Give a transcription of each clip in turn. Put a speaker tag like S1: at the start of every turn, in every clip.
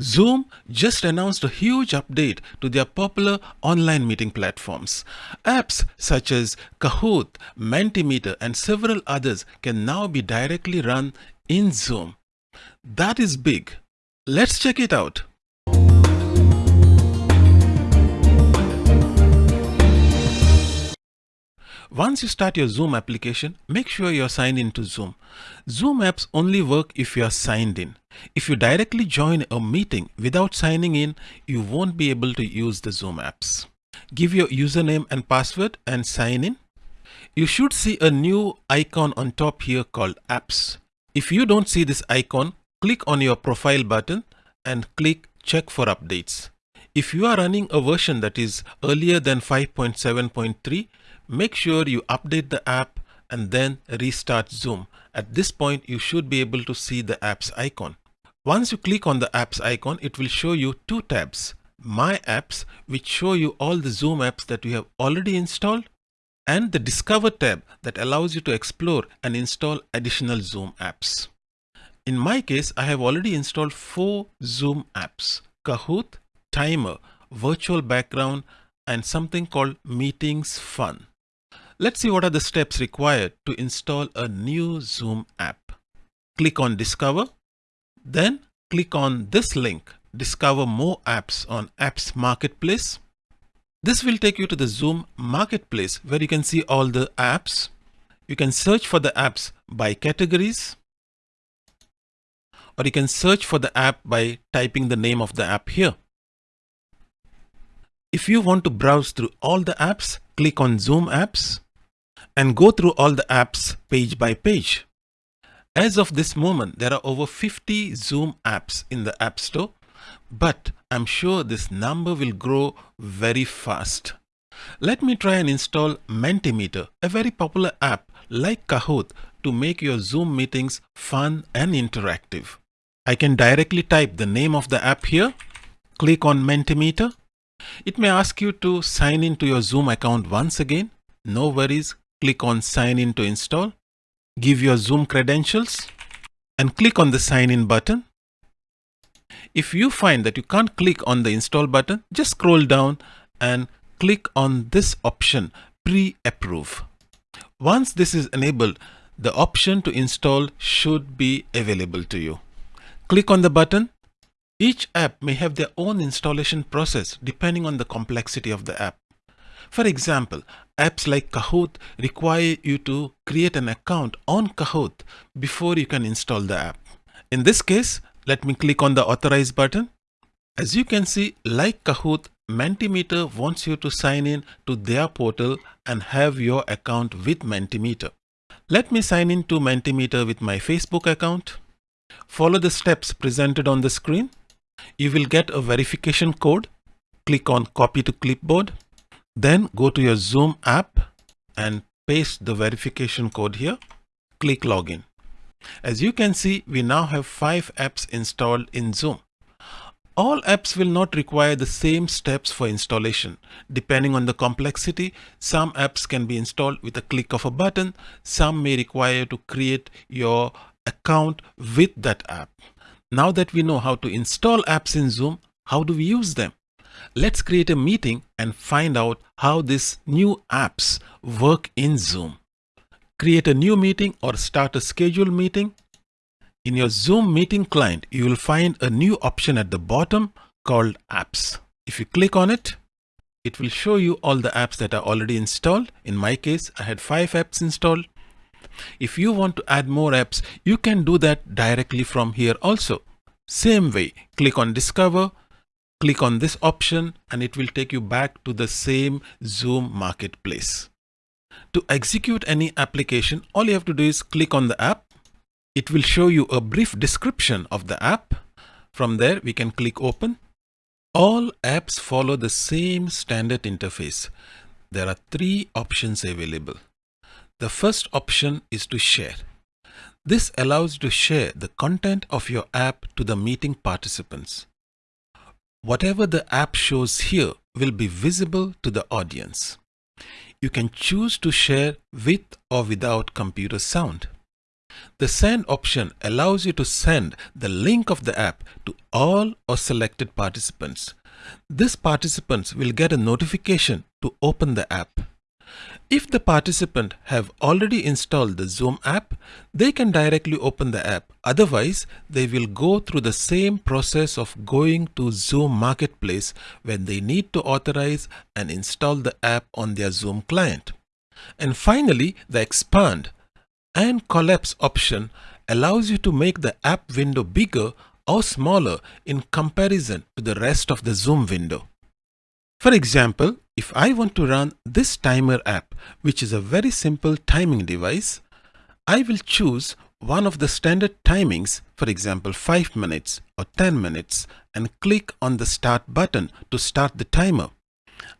S1: Zoom just announced a huge update to their popular online meeting platforms. Apps such as Kahoot, Mentimeter, and several others can now be directly run in Zoom. That is big. Let's check it out. Once you start your Zoom application, make sure you're signed into Zoom. Zoom apps only work if you are signed in. If you directly join a meeting without signing in, you won't be able to use the Zoom apps. Give your username and password and sign in. You should see a new icon on top here called apps. If you don't see this icon, click on your profile button and click check for updates. If you are running a version that is earlier than 5.7.3, make sure you update the app and then restart Zoom. At this point, you should be able to see the apps icon. Once you click on the apps icon, it will show you two tabs. My apps, which show you all the Zoom apps that you have already installed and the Discover tab that allows you to explore and install additional Zoom apps. In my case, I have already installed four Zoom apps, Kahoot, Timer, Virtual Background, and something called Meetings Fun. Let's see what are the steps required to install a new Zoom app. Click on Discover then click on this link, discover more apps on Apps Marketplace. This will take you to the Zoom Marketplace where you can see all the apps. You can search for the apps by categories or you can search for the app by typing the name of the app here. If you want to browse through all the apps, click on Zoom apps and go through all the apps page by page. As of this moment, there are over 50 Zoom apps in the App Store, but I'm sure this number will grow very fast. Let me try and install Mentimeter, a very popular app like Kahoot to make your Zoom meetings fun and interactive. I can directly type the name of the app here, click on Mentimeter. It may ask you to sign in to your Zoom account once again. No worries, click on sign in to install give your Zoom credentials and click on the sign in button. If you find that you can't click on the install button, just scroll down and click on this option pre-approve. Once this is enabled, the option to install should be available to you. Click on the button. Each app may have their own installation process depending on the complexity of the app. For example, apps like Kahoot require you to create an account on Kahoot before you can install the app. In this case, let me click on the authorize button. As you can see, like Kahoot, Mentimeter wants you to sign in to their portal and have your account with Mentimeter. Let me sign in to Mentimeter with my Facebook account. Follow the steps presented on the screen. You will get a verification code. Click on copy to clipboard. Then go to your Zoom app and paste the verification code here. Click login. As you can see, we now have five apps installed in Zoom. All apps will not require the same steps for installation. Depending on the complexity, some apps can be installed with a click of a button. Some may require to create your account with that app. Now that we know how to install apps in Zoom, how do we use them? Let's create a meeting and find out how these new apps work in Zoom. Create a new meeting or start a scheduled meeting. In your Zoom meeting client, you will find a new option at the bottom called apps. If you click on it, it will show you all the apps that are already installed. In my case, I had five apps installed. If you want to add more apps, you can do that directly from here also. Same way, click on discover, click on this option and it will take you back to the same Zoom marketplace. To execute any application, all you have to do is click on the app. It will show you a brief description of the app. From there, we can click open. All apps follow the same standard interface. There are three options available. The first option is to share. This allows you to share the content of your app to the meeting participants. Whatever the app shows here will be visible to the audience. You can choose to share with or without computer sound. The send option allows you to send the link of the app to all or selected participants. These participants will get a notification to open the app. If the participant have already installed the Zoom app, they can directly open the app. Otherwise, they will go through the same process of going to Zoom Marketplace when they need to authorize and install the app on their Zoom client. And finally, the expand and collapse option allows you to make the app window bigger or smaller in comparison to the rest of the Zoom window. For example, if I want to run this timer app, which is a very simple timing device, I will choose one of the standard timings, for example 5 minutes or 10 minutes and click on the start button to start the timer.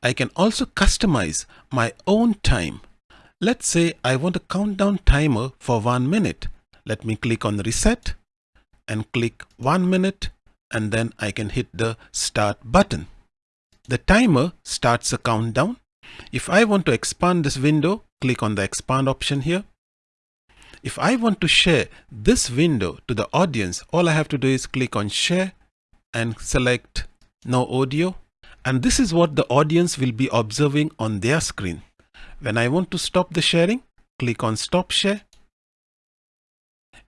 S1: I can also customize my own time. Let's say I want a countdown timer for 1 minute. Let me click on reset and click 1 minute and then I can hit the start button. The timer starts a countdown. If I want to expand this window, click on the expand option here. If I want to share this window to the audience, all I have to do is click on share and select no audio. And this is what the audience will be observing on their screen. When I want to stop the sharing, click on stop share.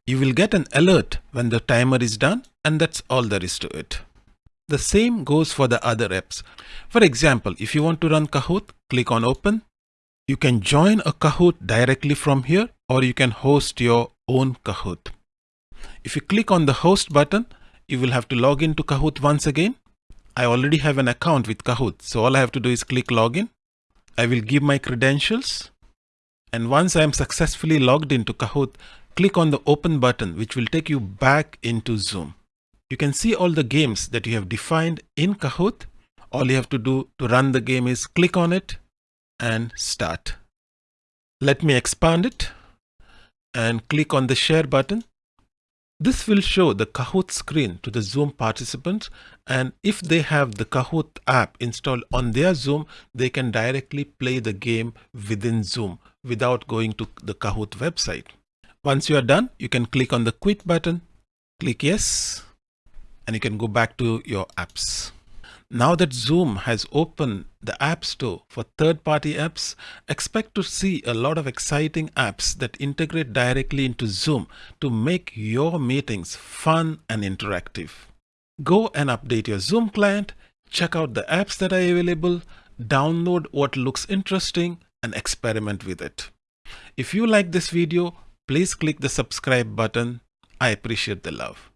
S1: You will get an alert when the timer is done and that's all there is to it. The same goes for the other apps. For example, if you want to run Kahoot, click on open. You can join a Kahoot directly from here or you can host your own Kahoot. If you click on the host button, you will have to log into Kahoot once again. I already have an account with Kahoot, so all I have to do is click login. I will give my credentials. And once I am successfully logged into Kahoot, click on the open button, which will take you back into Zoom. You can see all the games that you have defined in Kahoot. All you have to do to run the game is click on it and start. Let me expand it and click on the share button. This will show the Kahoot screen to the Zoom participants and if they have the Kahoot app installed on their Zoom, they can directly play the game within Zoom without going to the Kahoot website. Once you are done, you can click on the quit button, click yes, and you can go back to your apps. Now that Zoom has opened the App Store for third-party apps, expect to see a lot of exciting apps that integrate directly into Zoom to make your meetings fun and interactive. Go and update your Zoom client, check out the apps that are available, download what looks interesting and experiment with it. If you like this video, please click the subscribe button. I appreciate the love.